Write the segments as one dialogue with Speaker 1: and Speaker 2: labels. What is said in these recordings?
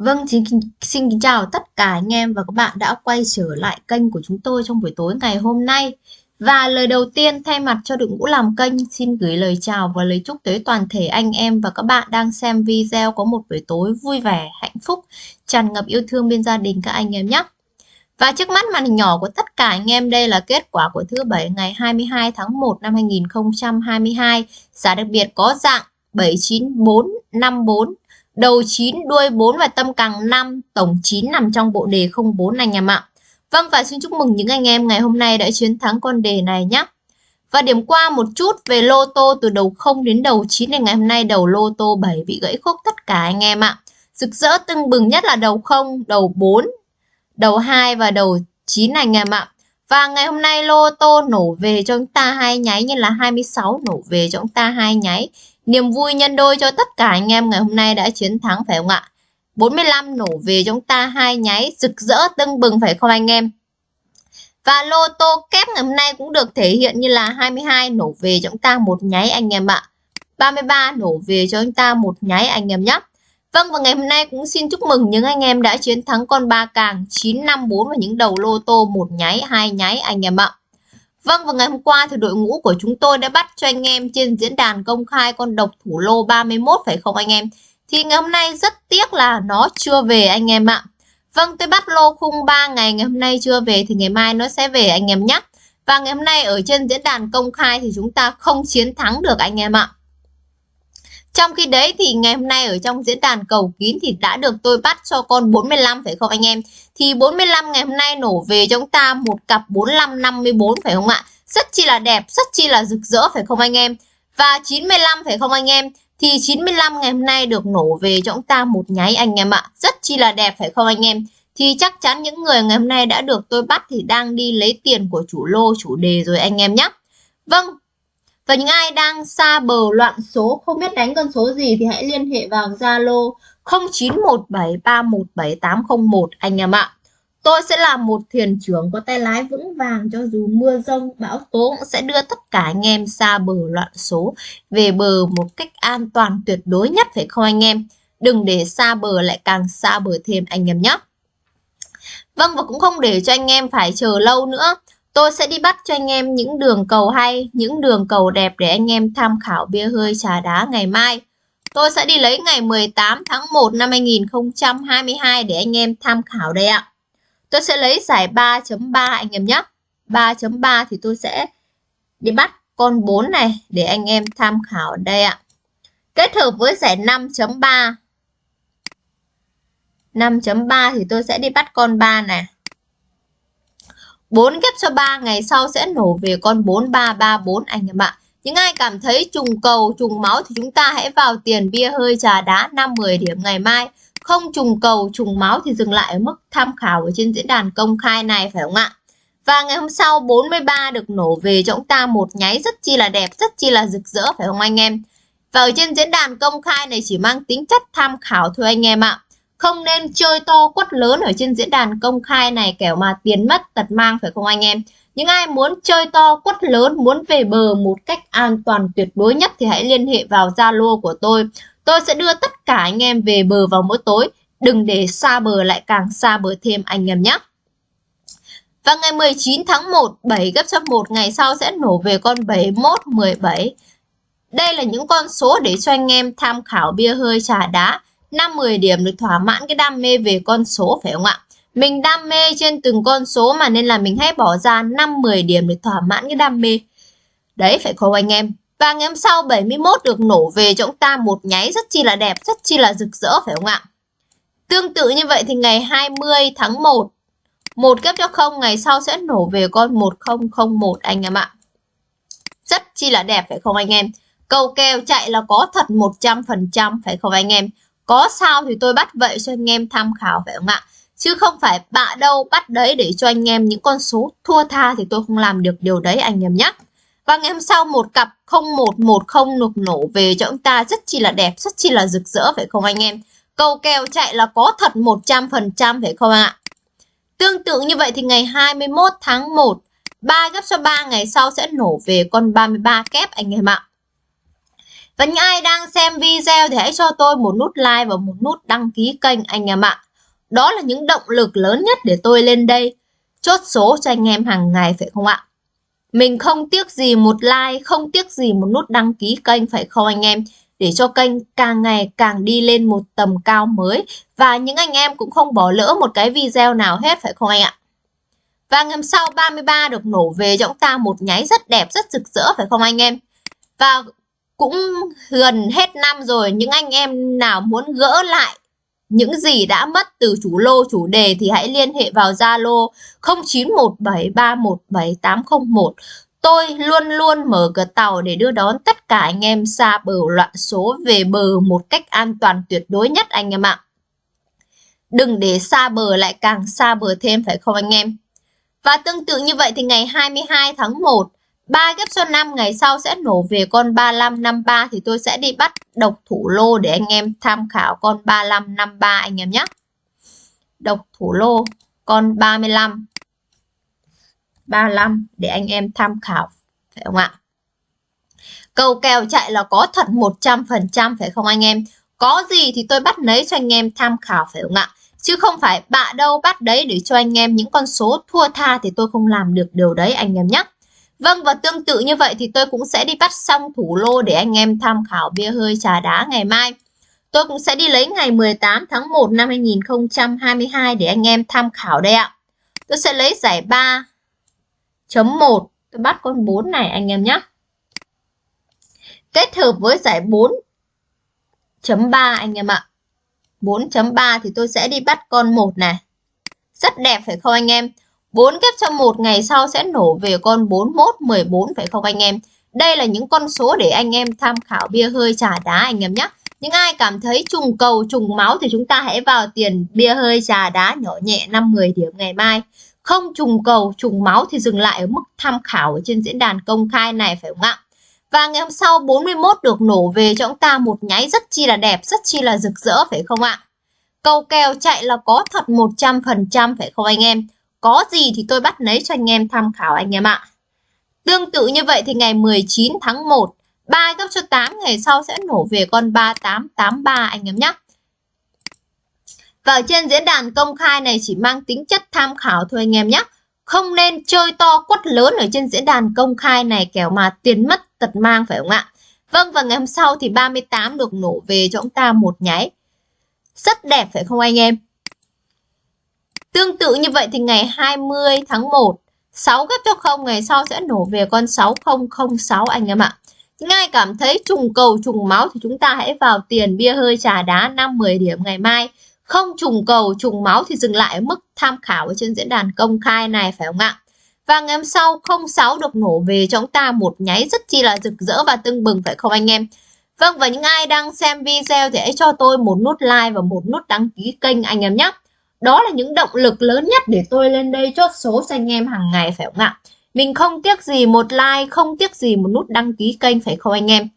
Speaker 1: Vâng, xin, xin kính chào tất cả anh em và các bạn đã quay trở lại kênh của chúng tôi trong buổi tối ngày hôm nay. Và lời đầu tiên thay mặt cho đội ngũ làm kênh xin gửi lời chào và lời chúc tới toàn thể anh em và các bạn đang xem video có một buổi tối vui vẻ, hạnh phúc, tràn ngập yêu thương bên gia đình các anh em nhé. Và trước mắt màn hình nhỏ của tất cả anh em đây là kết quả của thứ bảy ngày 22 tháng 1 năm 2022. Giá đặc biệt có dạng 79454 đầu 9, đuôi 4 và tâm càng 5, tổng 9 nằm trong bộ đề 04 anh em ạ. Vâng và xin chúc mừng những anh em ngày hôm nay đã chiến thắng con đề này nhé. Và điểm qua một chút về lô tô từ đầu 0 đến đầu 9 thì ngày hôm nay đầu lô tô 7 bị gãy khúc tất cả anh em ạ. Rực rỡ tưng bừng nhất là đầu 0, đầu 4, đầu 2 và đầu 9 anh em ạ. Và ngày hôm nay lô tô nổ về cho chúng ta hai nháy như là 26 nổ về cho chúng ta hai nháy. Niềm vui nhân đôi cho tất cả anh em ngày hôm nay đã chiến thắng phải không ạ? 45 nổ về chúng ta hai nháy rực rỡ tưng bừng phải không anh em? Và lô tô kép ngày hôm nay cũng được thể hiện như là 22 nổ về chúng ta một nháy anh em ạ. 33 nổ về cho chúng ta một nháy anh em nhé. Vâng và ngày hôm nay cũng xin chúc mừng những anh em đã chiến thắng con ba càng 954 và những đầu lô tô một nháy, hai nháy anh em ạ. Vâng và ngày hôm qua thì đội ngũ của chúng tôi đã bắt cho anh em trên diễn đàn công khai con độc thủ lô 31 phải không anh em? Thì ngày hôm nay rất tiếc là nó chưa về anh em ạ. Vâng tôi bắt lô khung 3 ngày ngày hôm nay chưa về thì ngày mai nó sẽ về anh em nhé. Và ngày hôm nay ở trên diễn đàn công khai thì chúng ta không chiến thắng được anh em ạ. Trong khi đấy thì ngày hôm nay ở trong diễn đàn cầu kín thì đã được tôi bắt cho con 45 phải không anh em? Thì 45 ngày hôm nay nổ về cho chúng ta một cặp 45 54 phải không ạ? Rất chi là đẹp, rất chi là rực rỡ phải không anh em? Và 95 phải không anh em? Thì 95 ngày hôm nay được nổ về cho chúng ta một nháy anh em ạ. Rất chi là đẹp phải không anh em? Thì chắc chắn những người ngày hôm nay đã được tôi bắt thì đang đi lấy tiền của chủ lô, chủ đề rồi anh em nhé. Vâng, và những ai đang xa bờ loạn số không biết đánh con số gì thì hãy liên hệ vào Zalo 0917317801 anh em ạ. Tôi sẽ là một thuyền trưởng có tay lái vững vàng cho dù mưa rông, bão tố cũng sẽ đưa tất cả anh em xa bờ loạn số về bờ một cách an toàn tuyệt đối nhất phải không anh em? Đừng để xa bờ lại càng xa bờ thêm anh em nhé. Vâng và cũng không để cho anh em phải chờ lâu nữa. Tôi sẽ đi bắt cho anh em những đường cầu hay, những đường cầu đẹp để anh em tham khảo bia hơi trà đá ngày mai. Tôi sẽ đi lấy ngày 18 tháng 1 năm 2022 để anh em tham khảo đây ạ. Tôi sẽ lấy giải 3.3 anh em nhé. 3.3 thì tôi sẽ đi bắt con 4 này để anh em tham khảo đây ạ. Kết hợp với giải 5.3. 5.3 thì tôi sẽ đi bắt con 3 này. 4 ghép cho 3 ngày sau sẽ nổ về con 4334 anh em ạ. Những ai cảm thấy trùng cầu, trùng máu thì chúng ta hãy vào tiền bia hơi trà đá 5-10 điểm ngày mai. Không trùng cầu, trùng máu thì dừng lại ở mức tham khảo ở trên diễn đàn công khai này phải không ạ? Và ngày hôm sau 43 được nổ về cho chúng ta một nháy rất chi là đẹp, rất chi là rực rỡ phải không anh em? Và ở trên diễn đàn công khai này chỉ mang tính chất tham khảo thôi anh em ạ. Không nên chơi to quất lớn ở trên diễn đàn công khai này kẻo mà tiền mất tật mang phải không anh em? Những ai muốn chơi to quất lớn, muốn về bờ một cách an toàn tuyệt đối nhất thì hãy liên hệ vào Zalo của tôi. Tôi sẽ đưa tất cả anh em về bờ vào mỗi tối. Đừng để xa bờ lại càng xa bờ thêm anh em nhé. Và ngày 19 tháng 1, 7 gấp cho 1 ngày sau sẽ nổ về con 71, 17. Đây là những con số để cho anh em tham khảo bia hơi trà đá. 5-10 điểm được thỏa mãn cái đam mê về con số phải không ạ? Mình đam mê trên từng con số mà nên là mình hãy bỏ ra 5-10 điểm để thỏa mãn cái đam mê. Đấy phải không anh em? Và ngày hôm sau 71 được nổ về cho chúng ta một nháy rất chi là đẹp, rất chi là rực rỡ phải không ạ? Tương tự như vậy thì ngày 20 tháng 1, một kép cho không ngày sau sẽ nổ về con 1001 anh em ạ. Rất chi là đẹp phải không anh em? Cầu kèo chạy là có thật 100% phải không anh em? Có sao thì tôi bắt vậy cho anh em tham khảo phải không ạ? Chứ không phải bạ đâu bắt đấy để cho anh em những con số thua tha thì tôi không làm được điều đấy anh em nhé. Và ngày hôm sau một cặp 0110 nục nổ về cho chúng ta rất chi là đẹp, rất chi là rực rỡ phải không anh em? Cầu kèo chạy là có thật 100% phải không ạ? Tương tự như vậy thì ngày 21 tháng 1, 3 gấp cho 3 ngày sau sẽ nổ về con 33 kép anh em ạ. Và những ai đang xem video thì hãy cho tôi một nút like và một nút đăng ký kênh anh em ạ. Đó là những động lực lớn nhất để tôi lên đây chốt số cho anh em hàng ngày phải không ạ? Mình không tiếc gì một like, không tiếc gì một nút đăng ký kênh phải không anh em? Để cho kênh càng ngày càng đi lên một tầm cao mới và những anh em cũng không bỏ lỡ một cái video nào hết phải không anh ạ? Và ngày sau 33 được nổ về cho chúng ta một nháy rất đẹp, rất rực rỡ phải không anh em? Và cũng gần hết năm rồi, những anh em nào muốn gỡ lại những gì đã mất từ chủ lô chủ đề thì hãy liên hệ vào Zalo 0917317801. Tôi luôn luôn mở cửa tàu để đưa đón tất cả anh em xa bờ loạn số về bờ một cách an toàn tuyệt đối nhất anh em ạ. Đừng để xa bờ lại càng xa bờ thêm phải không anh em? Và tương tự như vậy thì ngày 22 tháng 1 3 ghép số 5 ngày sau sẽ nổ về con 3553 thì tôi sẽ đi bắt độc thủ lô để anh em tham khảo con 3553 anh em nhé. Độc thủ lô, con 35 35 để anh em tham khảo, phải không ạ? Cầu kèo chạy là có thật 100% phải không anh em? Có gì thì tôi bắt lấy cho anh em tham khảo, phải không ạ? Chứ không phải bạ đâu bắt đấy để cho anh em những con số thua tha thì tôi không làm được điều đấy, anh em nhé. Vâng và tương tự như vậy thì tôi cũng sẽ đi bắt xong thủ lô để anh em tham khảo bia hơi trà đá ngày mai. Tôi cũng sẽ đi lấy ngày 18 tháng 1 năm 2022 để anh em tham khảo đây ạ. Tôi sẽ lấy giải 3.1, tôi bắt con 4 này anh em nhé. Kết hợp với giải 4.3 anh em ạ. 4.3 thì tôi sẽ đi bắt con 1 này. Rất đẹp phải không anh em? 4 ghép cho một ngày sau sẽ nổ về con 41, 14 phải không anh em? Đây là những con số để anh em tham khảo bia hơi trà đá anh em nhé. Những ai cảm thấy trùng cầu, trùng máu thì chúng ta hãy vào tiền bia hơi trà đá nhỏ nhẹ 5-10 điểm ngày mai. Không trùng cầu, trùng máu thì dừng lại ở mức tham khảo ở trên diễn đàn công khai này phải không ạ? Và ngày hôm sau 41 được nổ về cho chúng ta một nháy rất chi là đẹp, rất chi là rực rỡ phải không ạ? Cầu kèo chạy là có thật 100% phải không anh em? Có gì thì tôi bắt lấy cho anh em tham khảo anh em ạ. Tương tự như vậy thì ngày 19 tháng 1, 3 gấp cho 8 ngày sau sẽ nổ về con 3883 anh em nhé. Và ở trên diễn đàn công khai này chỉ mang tính chất tham khảo thôi anh em nhé. Không nên chơi to quất lớn ở trên diễn đàn công khai này kẻo mà tiền mất tật mang phải không ạ? Vâng và ngày hôm sau thì 38 được nổ về cho chúng ta một nháy. Rất đẹp phải không anh em? Tương tự như vậy thì ngày 20 tháng 1, 6 gấp cho 0 ngày sau sẽ nổ về con 6006 anh em ạ. Những ai cảm thấy trùng cầu trùng máu thì chúng ta hãy vào tiền bia hơi trà đá 5-10 điểm ngày mai. Không trùng cầu trùng máu thì dừng lại ở mức tham khảo ở trên diễn đàn công khai này phải không ạ? Và ngày hôm sau 06 được nổ về cho chúng ta một nháy rất chi là rực rỡ và tưng bừng phải không anh em? Vâng và những ai đang xem video thì hãy cho tôi một nút like và một nút đăng ký kênh anh em nhé. Đó là những động lực lớn nhất để tôi lên đây chốt số cho anh em hàng ngày phải không ạ? Mình không tiếc gì một like, không tiếc gì một nút đăng ký kênh phải không anh em?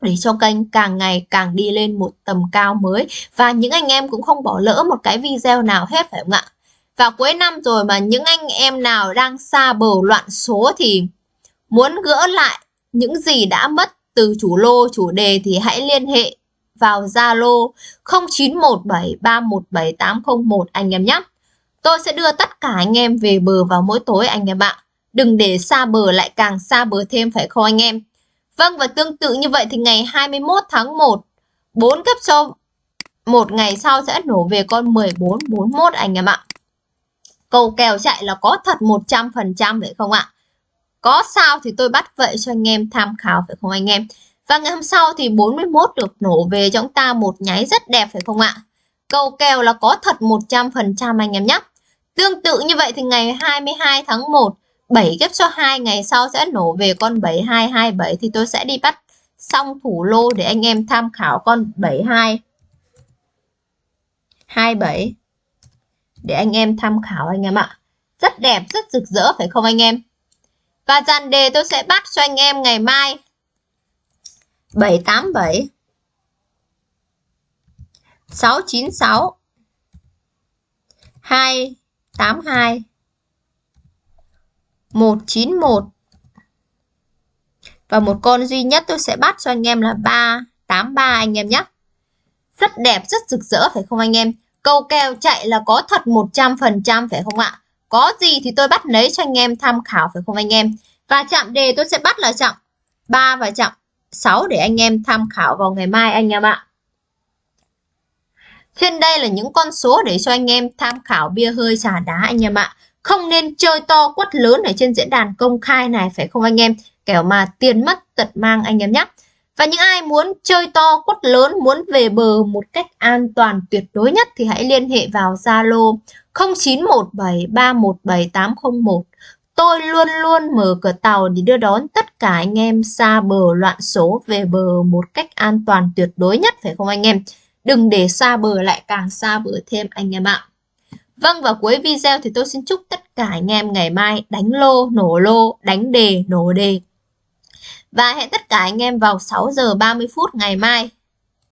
Speaker 1: Để cho kênh càng ngày càng đi lên một tầm cao mới và những anh em cũng không bỏ lỡ một cái video nào hết phải không ạ? Và cuối năm rồi mà những anh em nào đang xa bờ loạn số thì muốn gỡ lại những gì đã mất từ chủ lô, chủ đề thì hãy liên hệ vào Zalo 0917317801 anh em nhé. Tôi sẽ đưa tất cả anh em về bờ vào mỗi tối anh em ạ. Đừng để xa bờ lại càng xa bờ thêm phải không anh em? Vâng và tương tự như vậy thì ngày 21 tháng 1 4 cấp cho một ngày sau sẽ nổ về con 1441 anh em ạ. Cầu kèo chạy là có thật 100% phải không ạ? Có sao thì tôi bắt vậy cho anh em tham khảo phải không anh em? Và ngày hôm sau thì 41 được nổ về cho chúng ta một nháy rất đẹp phải không ạ? Cầu kèo là có thật 100% anh em nhé. Tương tự như vậy thì ngày 22 tháng 1, 7 ghép cho 2 ngày sau sẽ nổ về con 7227 thì tôi sẽ đi bắt xong thủ lô để anh em tham khảo con 72 27 để anh em tham khảo anh em ạ. Rất đẹp, rất rực rỡ phải không anh em? Và dàn đề tôi sẽ bắt cho anh em ngày mai 787 696 282 191 Và một con duy nhất tôi sẽ bắt cho anh em là 383 anh em nhé. Rất đẹp, rất rực rỡ phải không anh em? Câu kèo chạy là có thật 100% phải không ạ? Có gì thì tôi bắt lấy cho anh em tham khảo phải không anh em? Và chạm đề tôi sẽ bắt là chạm 3 và chạm 6 để anh em tham khảo vào ngày mai anh em ạ. Trên đây là những con số để cho anh em tham khảo bia hơi trà đá anh em ạ. Không nên chơi to quất lớn ở trên diễn đàn công khai này phải không anh em? Kẻo mà tiền mất tật mang anh em nhé. Và những ai muốn chơi to quất lớn, muốn về bờ một cách an toàn tuyệt đối nhất thì hãy liên hệ vào Zalo 0917317801. Tôi luôn luôn mở cửa tàu để đưa đón tất cả anh em xa bờ loạn số về bờ một cách an toàn tuyệt đối nhất phải không anh em? Đừng để xa bờ lại càng xa bờ thêm anh em ạ. Vâng và cuối video thì tôi xin chúc tất cả anh em ngày mai đánh lô, nổ lô, đánh đề, nổ đề. Và hẹn tất cả anh em vào 6 giờ 30 phút ngày mai